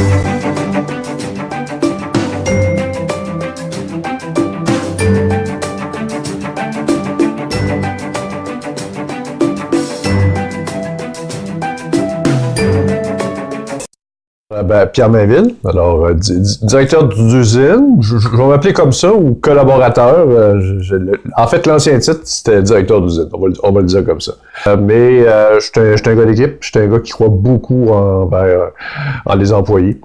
Euh, ben, Pierre Mainville, alors euh, directeur d'usine, je, vais m'appeler comme ça, ou collaborateur. Euh, en fait, l'ancien titre, c'était directeur d'usine, on, va le dire comme ça. mais je suis un, gars d'équipe, je suis un gars qui croit beaucoup en, les employés.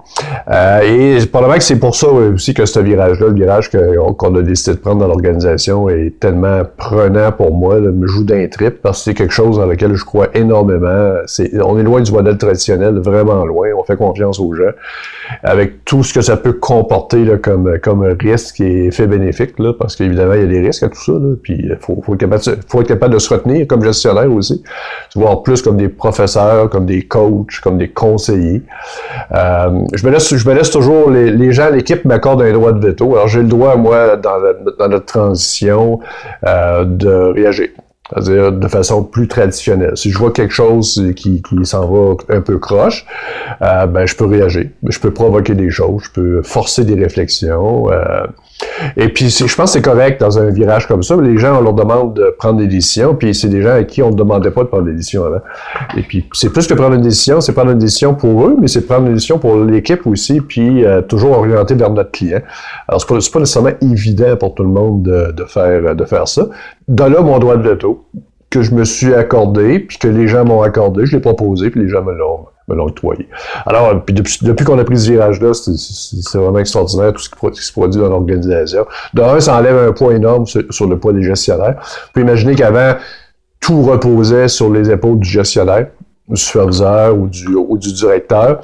et probablement que c'est pour ça aussi que ce virage-là, le virage qu'on a décidé de prendre dans l'organisation est tellement prenant pour moi, là, me joue d'un trip, parce que c'est quelque chose dans lequel je crois énormément. On est loin du modèle traditionnel, vraiment loin, on fait confiance aux gens, avec tout ce que ça peut comporter comme, risque et effet bénéfique, parce qu'évidemment, il y a des risques à tout ça, puis il faut, faut, être capable de, se retenir comme gestionnaire aussi, voir plus comme des professeurs, comme des coachs, comme des conseillers. Euh, je, me laisse, toujours, les, gens, l'équipe m'accorde un droit de veto. Alors, j'ai le droit, moi, dans notre transition, euh, de réagir. C'est-à-dire de façon plus traditionnelle. Si je vois quelque chose qui, qui s'en va un peu croche, euh, ben je peux réagir. Je peux provoquer des choses, je peux forcer des réflexions. Euh, et puis, je pense que c'est correct dans un virage comme ça. Les gens, on leur demande de prendre des décisions, puis c'est des gens à qui on ne demandait pas de prendre des décisions avant. Et puis, c'est plus que prendre une décision, c'est prendre une décision pour eux, mais c'est prendre une décision pour l'équipe aussi, puis euh, toujours orienté vers notre client. Alors, c'est pas, pas nécessairement évident pour tout le monde de, faire, de faire ça. De là, mon droit de veto, que je me suis accordé, puis que les gens m'ont accordé, je l'ai proposé, puis les gens me l'ont me. Alors, puis depuis, depuis qu'on a pris ce virage-là, c'est vraiment extraordinaire tout ce qui, se produit dans l'organisation. De un, ça enlève un poids énorme sur, sur le poids des gestionnaires. Vous pouvez imaginer qu'avant, tout reposait sur les épaules du gestionnaire du superviseur ou du, ou du directeur.